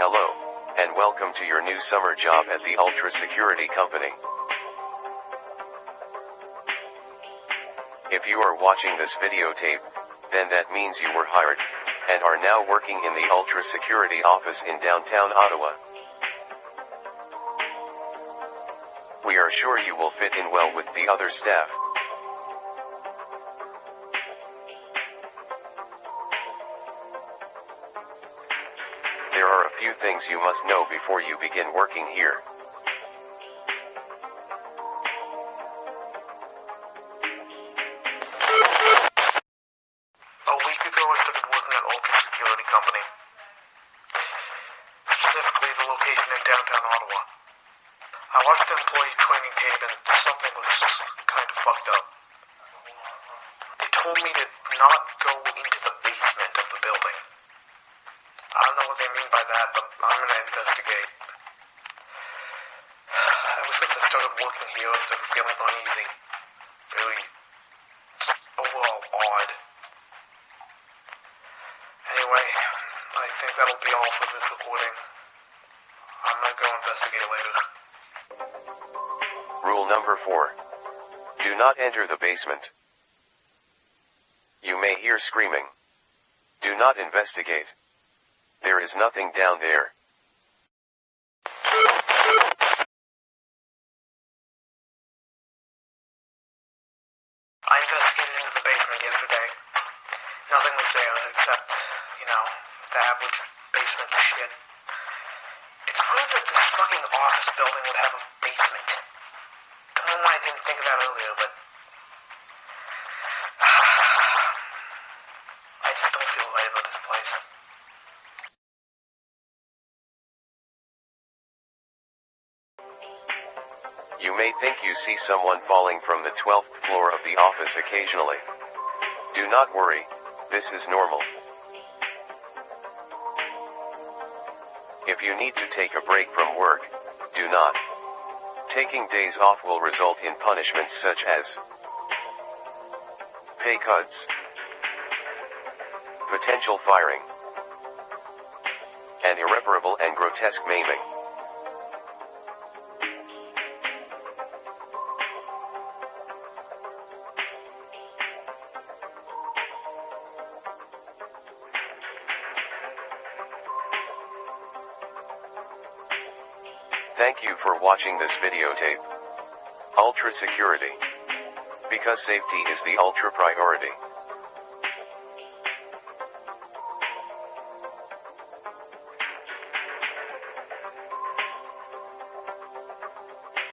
Hello, and welcome to your new summer job at the Ultra Security Company. If you are watching this videotape, then that means you were hired, and are now working in the Ultra Security office in downtown Ottawa. We are sure you will fit in well with the other staff. There are a few things you must know before you begin working here. A week ago, I started working at Ultra Security Company. Specifically, the location in downtown Ottawa. I watched the employee training tape, and something was kind of fucked up. They told me to not go into the basement of the building. I don't know what they mean by that, but I'm gonna investigate. Ever since I started working here, I've started feeling uneasy. Really, overall odd. Anyway, I think that'll be all for this recording. I'm gonna go investigate later. Rule number 4. Do not enter the basement. You may hear screaming. Do not investigate. There is nothing down there. I investigated into the basement yesterday. Nothing was there except, you know, the average basement shit. It's weird that this fucking office building would have a basement. Don't know why I didn't think of that earlier, but. I just don't feel right about this place. You may think you see someone falling from the 12th floor of the office occasionally. Do not worry, this is normal. If you need to take a break from work, do not. Taking days off will result in punishments such as pay cuts, potential firing, and irreparable and grotesque maiming. Thank you for watching this videotape. Ultra Security. Because safety is the ultra priority.